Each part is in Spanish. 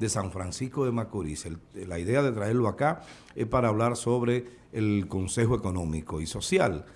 de San Francisco de Macorís. la idea de traerlo acá es para hablar sobre el Consejo Económico y Social.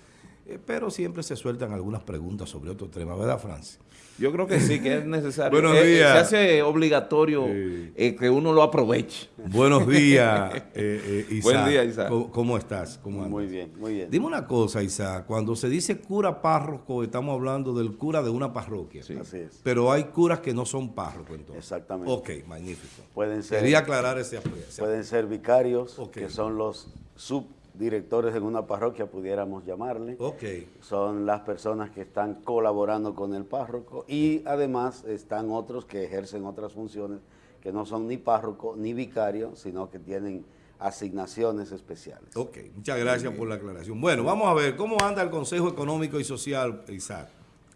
Eh, pero siempre se sueltan algunas preguntas sobre otro tema, ¿verdad, Francis? Yo creo que sí, que es necesario. Buenos eh, días. se hace obligatorio eh, que uno lo aproveche. Buenos días, eh, Isaac. Buen día, Isaac. ¿Cómo, estás? muy bien, muy bien. Dime una cosa, Isaac. Cuando se dice cura párroco, estamos hablando del cura de una parroquia. Sí. Así es. Pero hay curas que no son párrocos, entonces. Exactamente. Ok, magnífico. Pueden ser, Quería aclarar ese aspecto. Pueden ser vicarios, que son los sub directores en una parroquia, pudiéramos llamarle. Okay. Son las personas que están colaborando con el párroco y además están otros que ejercen otras funciones que no son ni párroco ni vicario, sino que tienen asignaciones especiales. Ok, muchas gracias por la aclaración. Bueno, vamos a ver, ¿cómo anda el Consejo Económico y Social, Isaac?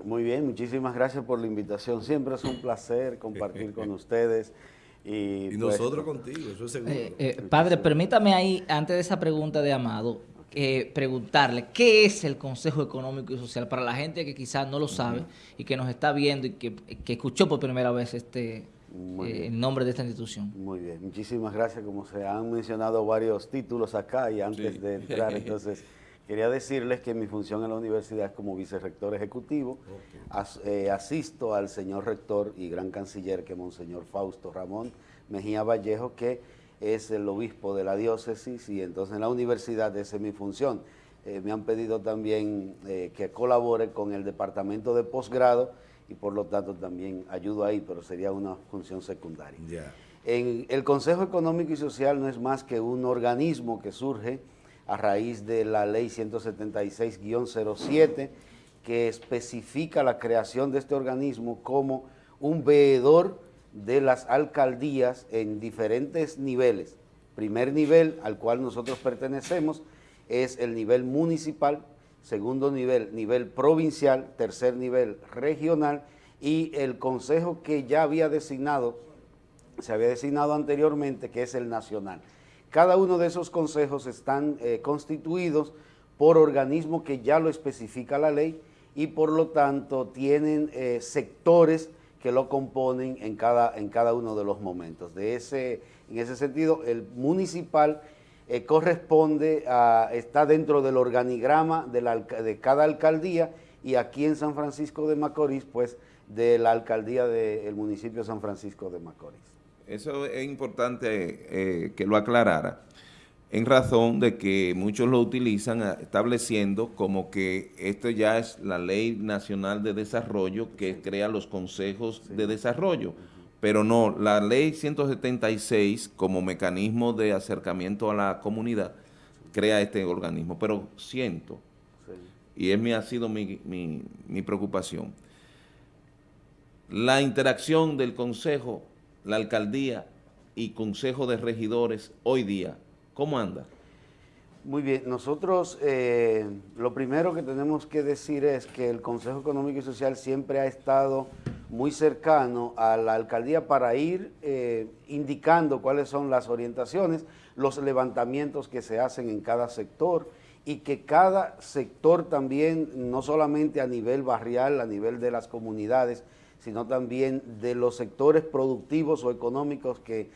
Muy bien, muchísimas gracias por la invitación. Siempre es un placer compartir con ustedes. Y, pues, nosotros contigo, eso es seguro. Eh, eh, padre, permítame ahí, antes de esa pregunta de Amado, eh, preguntarle, ¿qué es el Consejo Económico y Social? Para la gente que quizás no lo sabe y que nos está viendo y que, escuchó por primera vez este el nombre de esta institución. Muy bien, muchísimas gracias. Como se han mencionado varios títulos acá y antes de entrar, entonces... Quería decirles que mi función en la universidad es como vicerrector ejecutivo. Eh, asisto al señor rector y gran canciller, que es Monseñor Fausto Ramón Mejía Vallejo, que es el obispo de la diócesis y entonces en la universidad esa es mi función. Eh, me han pedido también eh, que colabore con el departamento de posgrado y por lo tanto también ayudo ahí, pero sería una función secundaria. En el Consejo Económico y Social no es más que un organismo que surge a raíz de la ley 176-07 que especifica la creación de este organismo como un veedor de las alcaldías en diferentes niveles. Primer nivel al cual nosotros pertenecemos es el nivel municipal, segundo nivel, nivel provincial, tercer nivel regional y el consejo que ya había designado, se había designado anteriormente, que es el nacional. Cada uno de esos consejos están eh, constituidos por organismos que ya lo especifica la ley y por lo tanto tienen eh, sectores que lo componen en cada, en cada uno de los momentos. De ese, en ese sentido, el municipal eh, corresponde a, está dentro del organigrama de, de cada alcaldía y aquí en San Francisco de Macorís, pues de la alcaldía del municipio de San Francisco de Macorís. Eso es importante eh, que lo aclarara, en razón de que muchos lo utilizan estableciendo como que esto ya es la Ley Nacional de Desarrollo que crea los consejos de desarrollo. Pero no, la Ley 176 como mecanismo de acercamiento a la comunidad crea este organismo. Pero siento, y es mi, ha sido mi, mi preocupación, la interacción del consejo la alcaldía y consejo de regidores hoy día? ¿Cómo anda? Muy bien, nosotros eh, lo primero que tenemos que decir es que el Consejo Económico y Social siempre ha estado muy cercano a la alcaldía para ir eh, indicando cuáles son las orientaciones, los levantamientos que se hacen en cada sector y que cada sector también, no solamente a nivel barrial, a nivel de las comunidades, sino también de los sectores productivos o económicos que,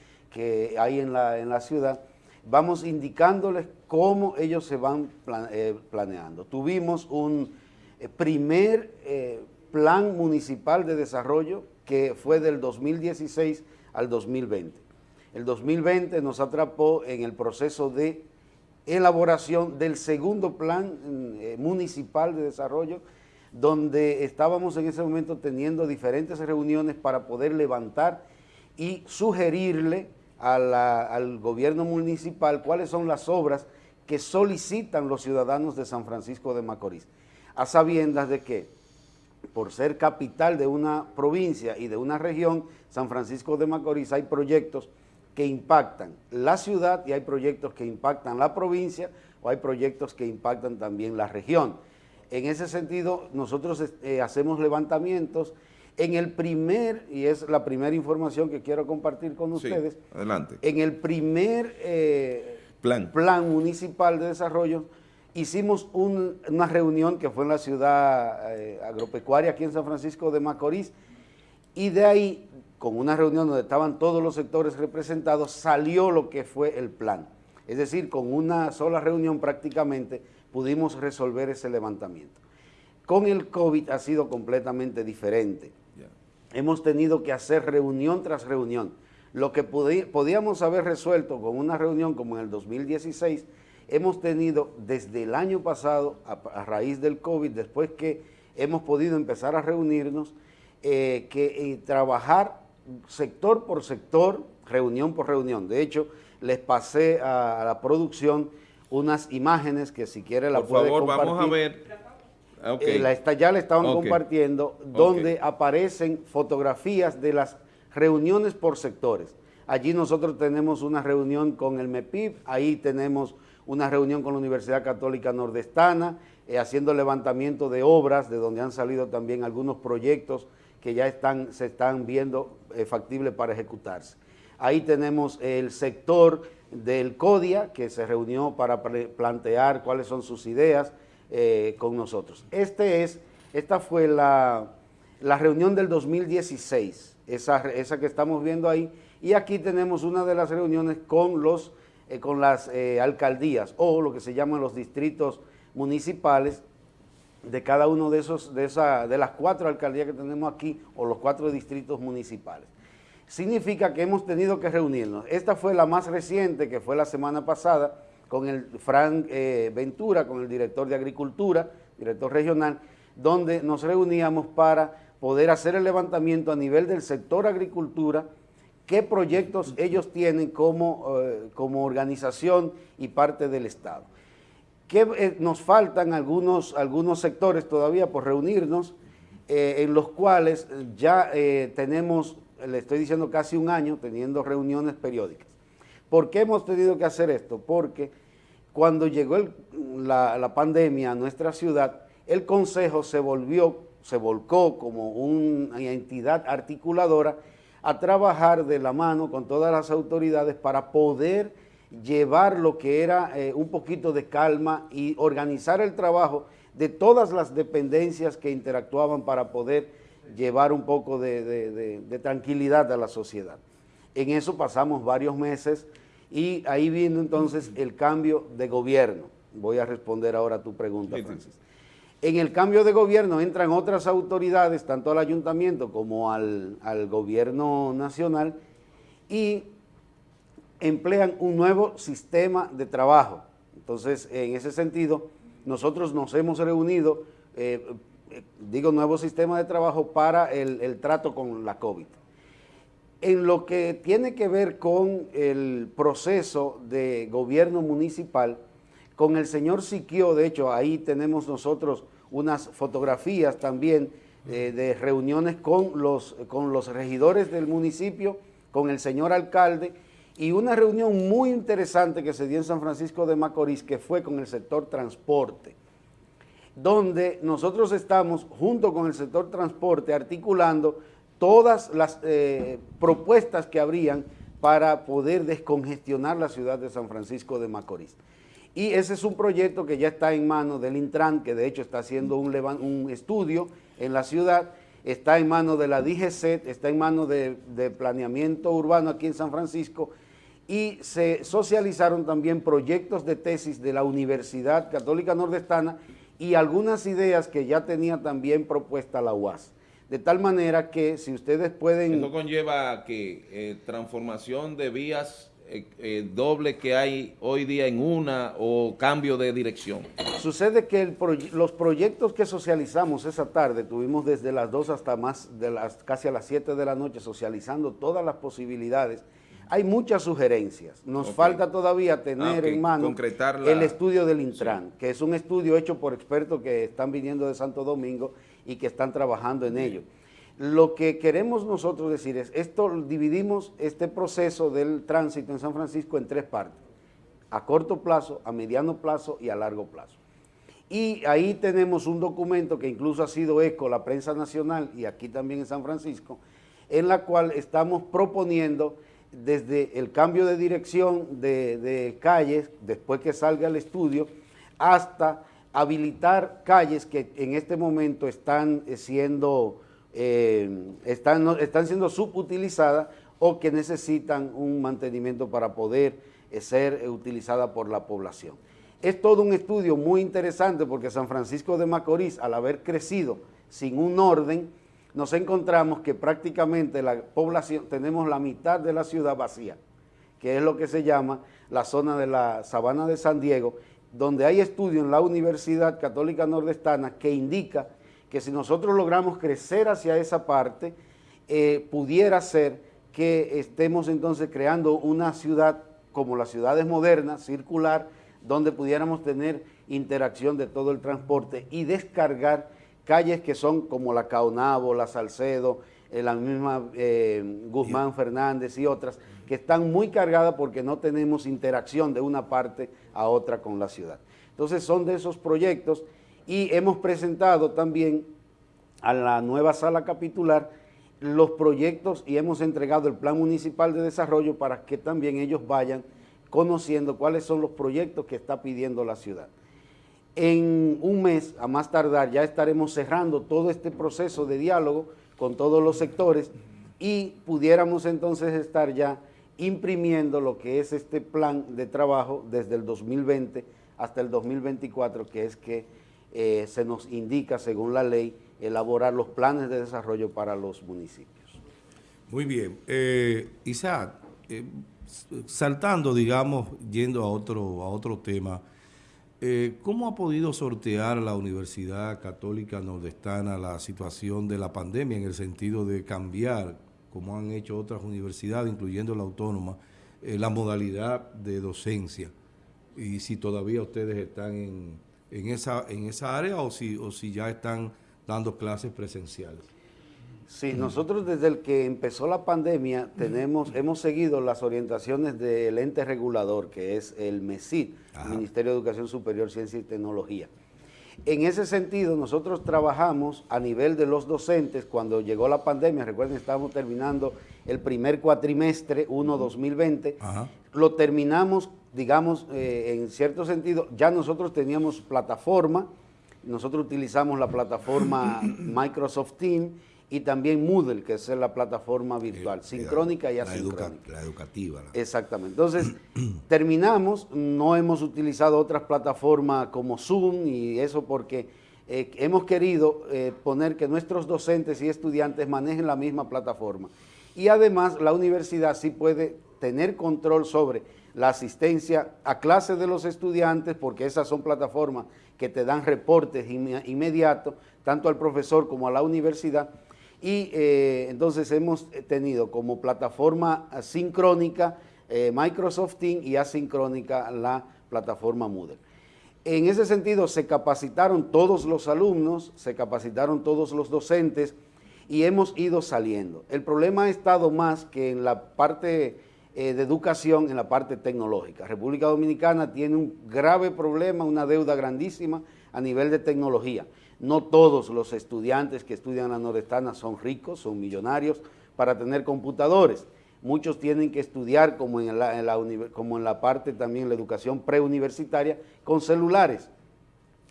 hay en la, en la, ciudad, vamos indicándoles cómo ellos se van eh, planeando. Tuvimos un eh, primer eh, plan municipal de desarrollo que fue del 2016 al 2020. El 2020 nos atrapó en el proceso de elaboración del segundo plan municipal de desarrollo donde estábamos en ese momento teniendo diferentes reuniones para poder levantar y sugerirle al gobierno municipal cuáles son las obras que solicitan los ciudadanos de San Francisco de Macorís, a sabiendas de que por ser capital de una provincia y de una región, San Francisco de Macorís, hay proyectos que impactan la ciudad y hay proyectos que impactan la provincia o hay proyectos que impactan también la región. En ese sentido, nosotros eh, hacemos levantamientos. En el primer, y es la primera información que quiero compartir con ustedes, adelante. en el primer eh, plan. plan municipal de desarrollo, hicimos una reunión que fue en la ciudad eh, agropecuaria aquí en San Francisco de Macorís, y de ahí con una reunión donde estaban todos los sectores representados, salió lo que fue el plan. Es decir, con una sola reunión prácticamente pudimos resolver ese levantamiento. Con el COVID ha sido completamente diferente. Hemos tenido que hacer reunión tras reunión. Lo que podíamos haber resuelto con una reunión como en el 2016, hemos tenido desde el año pasado, a, raíz del COVID, después que hemos podido empezar a reunirnos, eh, que eh, trabajar sector por sector, reunión por reunión. De hecho, les pasé a, la producción unas imágenes que si quiere la por favor, vamos a ver. Eh, la ya le estaban compartiendo, donde aparecen fotografías de las reuniones por sectores. Allí nosotros tenemos una reunión con el MEPIB, ahí tenemos una reunión con la Universidad Católica Nordestana, eh, haciendo levantamiento de obras, de donde han salido también algunos proyectos que ya están, se están viendo eh, factibles para ejecutarse. Ahí tenemos el sector del CODIA, que se reunió para plantear cuáles son sus ideas eh, con nosotros. Este es, esta fue la, reunión del 2016, esa, que estamos viendo ahí, y aquí tenemos una de las reuniones con, eh, las eh, alcaldías o lo que se llaman los distritos municipales de cada uno de esos, de, de las cuatro alcaldías que tenemos aquí o los cuatro distritos municipales. Significa que hemos tenido que reunirnos. Esta fue la más reciente, que fue la semana pasada, con el Frank eh, Ventura, con el director de Agricultura, director regional, donde nos reuníamos para poder hacer el levantamiento a nivel del sector agricultura, qué proyectos ellos tienen como, eh, como organización y parte del Estado. Que eh, nos faltan algunos, algunos sectores todavía por reunirnos, eh, en los cuales ya tenemos, le estoy diciendo casi un año, teniendo reuniones periódicas. ¿Por qué hemos tenido que hacer esto? Porque cuando llegó la, pandemia a nuestra ciudad, el Consejo se volvió, se volcó como una entidad articuladora a trabajar de la mano con todas las autoridades para poder llevar lo que era eh, un poquito de calma y organizar el trabajo de todas las dependencias que interactuaban para poder llevar un poco de, tranquilidad a la sociedad. En eso pasamos varios meses y ahí viendo entonces el cambio de gobierno. Voy a responder ahora a tu pregunta, Francis. En el cambio de gobierno entran otras autoridades, tanto al ayuntamiento como al, gobierno nacional, y emplean un nuevo sistema de trabajo. Entonces, en ese sentido, nosotros nos hemos reunido, eh, digo, nuevo sistema de trabajo para el, el, trato con la COVID. En lo que tiene que ver con el proceso de gobierno municipal, con el señor Siquio, de hecho, ahí tenemos nosotros unas fotografías también eh, de reuniones con los, con los regidores del municipio, con el señor alcalde, y una reunión muy interesante que se dio en San Francisco de Macorís, que fue con el sector transporte, donde nosotros estamos, junto con el sector transporte, articulando todas las eh, propuestas que habrían para poder descongestionar la ciudad de San Francisco de Macorís. Y ese es un proyecto que ya está en manos del Intran, que de hecho está haciendo un, un estudio en la ciudad, está en manos de la DGCET, está en manos de, planeamiento urbano aquí en San Francisco, y se socializaron también proyectos de tesis de la Universidad Católica Nordestana y algunas ideas que ya tenía también propuesta la UAS. De tal manera que si ustedes pueden... Eso conlleva que eh, transformación de vías eh, eh, doble que hay hoy día en una o cambio de dirección? Sucede que los proyectos que socializamos esa tarde, tuvimos desde las 2 hasta más de las casi a las 7 de la noche socializando todas las posibilidades. Hay muchas sugerencias. Nos falta todavía tener ah, en mano el estudio del Intran, que es un estudio hecho por expertos que están viniendo de Santo Domingo y que están trabajando en ello. Lo que queremos nosotros decir es, esto dividimos este proceso del tránsito en San Francisco en tres partes, a corto plazo, a mediano plazo y a largo plazo. Y ahí tenemos un documento que incluso ha sido eco la prensa nacional y aquí también en San Francisco, en la cual estamos proponiendo desde el cambio de dirección de, calles, después que salga el estudio, hasta habilitar calles que en este momento están siendo eh, están, están siendo subutilizadas o que necesitan un mantenimiento para poder eh, ser utilizadas por la población. Es todo un estudio muy interesante porque San Francisco de Macorís, al haber crecido sin un orden, nos encontramos que prácticamente la población, tenemos la mitad de la ciudad vacía, que es lo que se llama la zona de la Sabana de San Diego, donde hay estudios en la Universidad Católica Nordestana que indica que si nosotros logramos crecer hacia esa parte, eh, pudiera ser que estemos entonces creando una ciudad como las ciudades modernas, circular, donde pudiéramos tener interacción de todo el transporte y descargar calles que son como la Caonabo, la Salcedo, eh, la misma eh, Guzmán Fernández y otras, que están muy cargadas porque no tenemos interacción de una parte a otra con la ciudad. Entonces son de esos proyectos y hemos presentado también a la nueva sala capitular los proyectos y hemos entregado el plan municipal de desarrollo para que también ellos vayan conociendo cuáles son los proyectos que está pidiendo la ciudad. En un mes, a más tardar, ya estaremos cerrando todo este proceso de diálogo con todos los sectores y pudiéramos entonces estar ya imprimiendo lo que es este plan de trabajo desde el 2020 hasta el 2024, que es que eh, se nos indica, según la ley, elaborar los planes de desarrollo para los municipios. Muy bien. Eh, Isaac, eh, saltando, digamos, yendo a otro, a otro tema, eh, ¿cómo ha podido sortear la Universidad Católica Nordestana la situación de la pandemia en el sentido de cambiar, como han hecho otras universidades, incluyendo la autónoma, eh, la modalidad de docencia? Y si todavía ustedes están en, en, esa, en esa área o si, o si ya están dando clases presenciales. Sí, nosotros desde el que empezó la pandemia tenemos, hemos seguido las orientaciones del ente regulador, que es el MESID, Ministerio de Educación Superior, Ciencia y Tecnología. En ese sentido, nosotros trabajamos a nivel de los docentes, cuando llegó la pandemia, recuerden, estábamos terminando el primer cuatrimestre, 1-2020, lo terminamos, digamos, eh, en cierto sentido, ya nosotros teníamos plataforma, nosotros utilizamos la plataforma Microsoft Teams, y también Moodle, que es la plataforma virtual, sincrónica y asincrónica. La, educativa. Exactamente. Entonces, terminamos, no hemos utilizado otras plataformas como Zoom y eso porque eh, hemos querido eh, poner que nuestros docentes y estudiantes manejen la misma plataforma. Y además la universidad sí puede tener control sobre la asistencia a clases de los estudiantes, porque esas son plataformas que te dan reportes inmediatos, tanto al profesor como a la universidad, y eh, entonces hemos tenido como plataforma sincrónica eh, Microsoft Teams y asincrónica la plataforma Moodle. En ese sentido se capacitaron todos los alumnos, se capacitaron todos los docentes y hemos ido saliendo. El problema ha estado más que en la parte eh, de educación, en la parte tecnológica. República Dominicana tiene un grave problema, una deuda grandísima a nivel de tecnología. No todos los estudiantes que estudian la nordestana son ricos, son millonarios para tener computadores. Muchos tienen que estudiar, como en la, parte también la educación preuniversitaria, con celulares.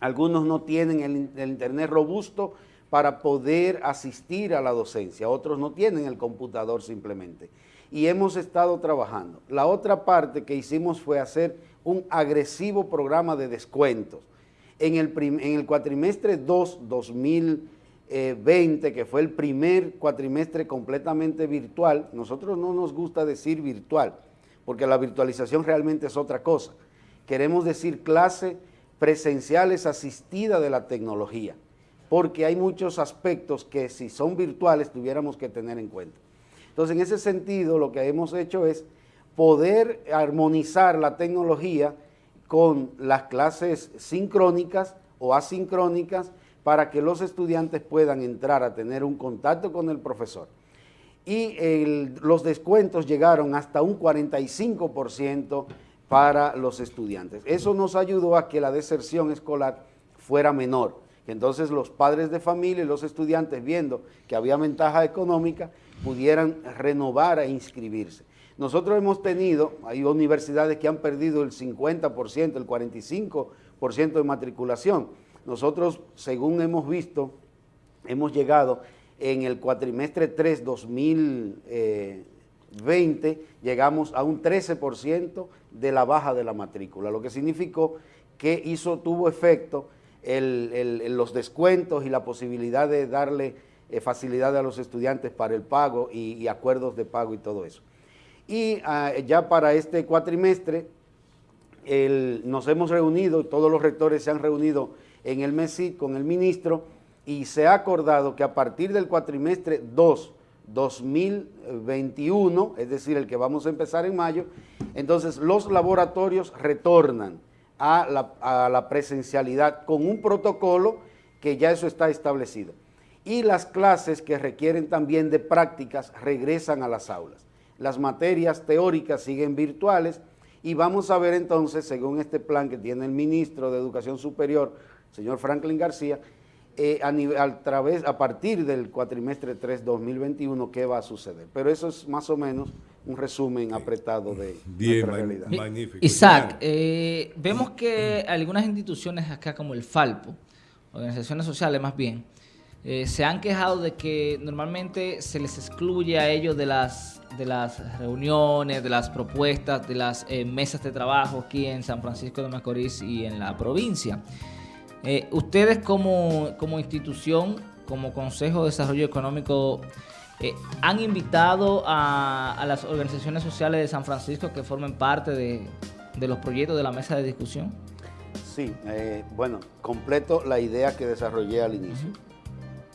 Algunos no tienen el internet robusto para poder asistir a la docencia, otros no tienen el computador simplemente. Y hemos estado trabajando. La otra parte que hicimos fue hacer un agresivo programa de descuentos en el, cuatrimestre 2, 2020, que fue el primer cuatrimestre completamente virtual, nosotros no nos gusta decir virtual, porque la virtualización realmente es otra cosa. Queremos decir clase presenciales asistida de la tecnología, porque hay muchos aspectos que si son virtuales tuviéramos que tener en cuenta. Entonces, en ese sentido, lo que hemos hecho es poder armonizar la tecnología con las clases sincrónicas o asincrónicas para que los estudiantes puedan entrar a tener un contacto con el profesor. Y los descuentos llegaron hasta un 45% para los estudiantes. Eso nos ayudó a que la deserción escolar fuera menor. Entonces los padres de familia y los estudiantes, viendo que había ventaja económica, pudieran renovar e inscribirse. Nosotros hemos tenido, hay universidades que han perdido el 50%, el 45% de matriculación. Nosotros, según hemos visto, hemos llegado en el cuatrimestre 3 2020 llegamos a un 13% de la baja de la matrícula, lo que significó que hizo, tuvo efecto los descuentos y la posibilidad de darle eh, facilidad a los estudiantes para el pago y, acuerdos de pago y todo eso. Y ah, ya para este cuatrimestre nos hemos reunido, todos los rectores se han reunido en el MESID con el ministro y se ha acordado que a partir del cuatrimestre 2, 2021, es decir, el que vamos a empezar en mayo, entonces los laboratorios retornan a la, a la presencialidad con un protocolo que ya eso está establecido. Y las clases que requieren también de prácticas regresan a las aulas. Las materias teóricas siguen virtuales y vamos a ver entonces, según este plan que tiene el ministro de Educación Superior, señor Franklin García, eh, a, a, través, a partir del cuatrimestre 3 2021 qué va a suceder. Pero eso es más o menos un resumen apretado de Bien, realidad. Magnífico. Isaac, eh, vemos que algunas instituciones acá como el Falpo, organizaciones sociales más bien, eh, se han quejado de que normalmente se les excluye a ellos de las, de las reuniones, de las propuestas, de las mesas de trabajo aquí en San Francisco de Macorís y en la provincia. Eh, ustedes como, institución, como Consejo de Desarrollo Económico, eh, ¿han invitado a, las organizaciones sociales de San Francisco que formen parte de, los proyectos de la mesa de discusión? Sí, eh, bueno, completo la idea que desarrollé al inicio.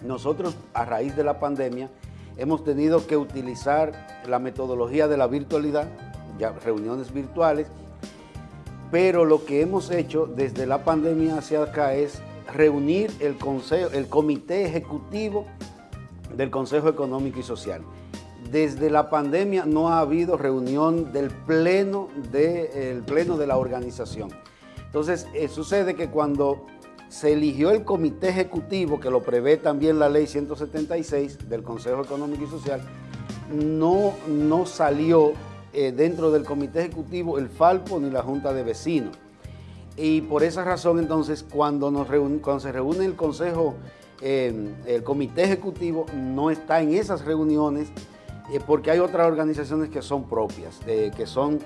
Nosotros, a raíz de la pandemia, hemos tenido que utilizar la metodología de la virtualidad, ya reuniones virtuales, pero lo que hemos hecho desde la pandemia hacia acá es reunir el, consejo, el comité ejecutivo del Consejo Económico y Social. Desde la pandemia no ha habido reunión del pleno de, pleno de la organización. Entonces, eh, sucede que cuando se eligió el comité ejecutivo, que lo prevé también la ley 176 del Consejo Económico y Social, no, no salió eh, dentro del comité ejecutivo el Falpo ni la Junta de Vecinos. Y por esa razón entonces cuando, nos cuando se reúne el consejo, eh, el comité ejecutivo no está en esas reuniones eh, porque hay otras organizaciones que son propias, que son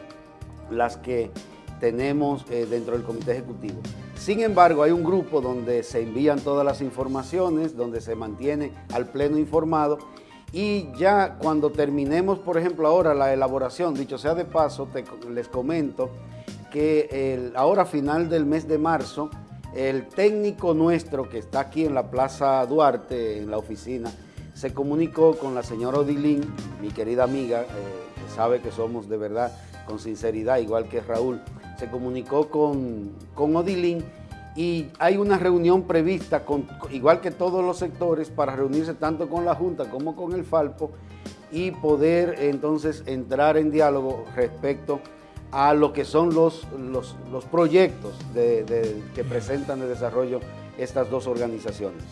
las que tenemos dentro del comité ejecutivo. Sin embargo, hay un grupo donde se envían todas las informaciones, donde se mantiene al pleno informado y ya cuando terminemos, por ejemplo, ahora la elaboración, dicho sea de paso, les comento que ahora final del mes de marzo, el técnico nuestro que está aquí en la Plaza Duarte, en la oficina, se comunicó con la señora Odilín, mi querida amiga, eh, que sabe que somos de verdad con sinceridad, igual que Raúl, se comunicó con, con Odilín y hay una reunión prevista, con, igual que todos los sectores, para reunirse tanto con la Junta como con el Falpo y poder entonces entrar en diálogo respecto a lo que son los, los, proyectos que presentan de desarrollo estas dos organizaciones.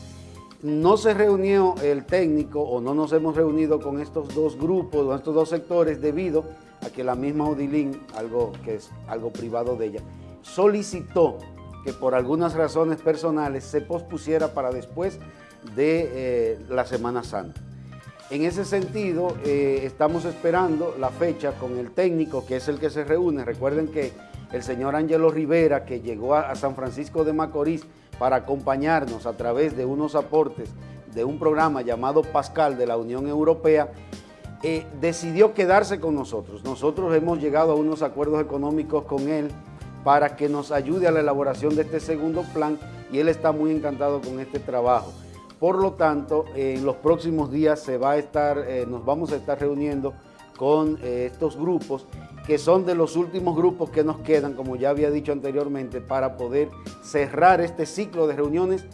No se reunió el técnico o no nos hemos reunido con estos dos grupos o estos dos sectores debido a que la misma Odilín, algo que es algo privado de ella, solicitó que por algunas razones personales se pospusiera para después de eh, la Semana Santa. En ese sentido, eh, estamos esperando la fecha con el técnico, que es el que se reúne. Recuerden que el señor Ángelo Rivera, que llegó a, San Francisco de Macorís para acompañarnos a través de unos aportes de un programa llamado Pascal de la Unión Europea, eh, decidió quedarse con nosotros. Nosotros hemos llegado a unos acuerdos económicos con él para que nos ayude a la elaboración de este segundo plan y él está muy encantado con este trabajo. Por lo tanto, en los próximos días se va a estar, eh, nos vamos a estar reuniendo con eh, estos grupos que son de los últimos grupos que nos quedan, como ya había dicho anteriormente, para poder cerrar este ciclo de reuniones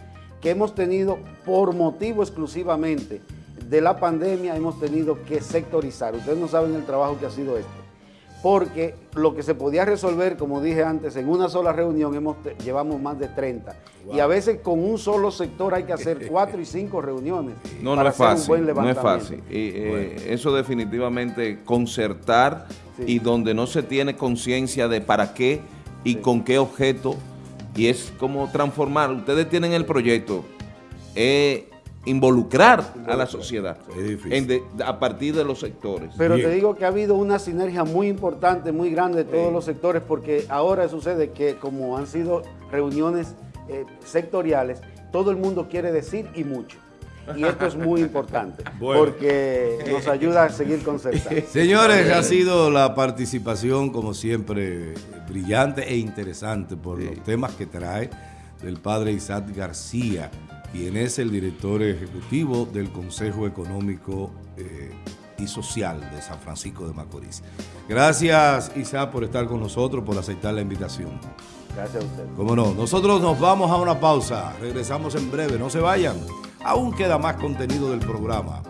que hemos tenido por motivo exclusivamente de la pandemia, hemos tenido que sectorizar. Ustedes no saben el trabajo que ha sido este porque lo que se podía resolver, como dije antes, en una sola reunión hemos, llevamos más de 30. Y a veces con un solo sector hay que hacer cuatro y cinco reuniones. No, no es fácil, no es fácil. Y, eh, eso definitivamente concertar y donde no se tiene conciencia de para qué y con qué objeto, y es como transformar. Ustedes tienen el proyecto, involucrar a la sociedad en de- a partir de los sectores. Pero Bien. te digo que ha habido una sinergia muy importante, muy grande de todos los sectores, porque ahora sucede que como han sido reuniones eh, sectoriales, todo el mundo quiere decir y mucho. Y esto es muy importante, Bueno. porque nos ayuda a seguir concertando. Señores, ha sido la participación, como siempre, brillante e interesante por los temas que trae del padre Isaac García, quien es el director ejecutivo del Consejo Económico eh, y Social de San Francisco de Macorís. Gracias, Isaac, por estar con nosotros, por aceptar la invitación. Gracias a ustedes. Cómo no, nosotros nos vamos a una pausa, regresamos en breve, no se vayan, aún queda más contenido del programa.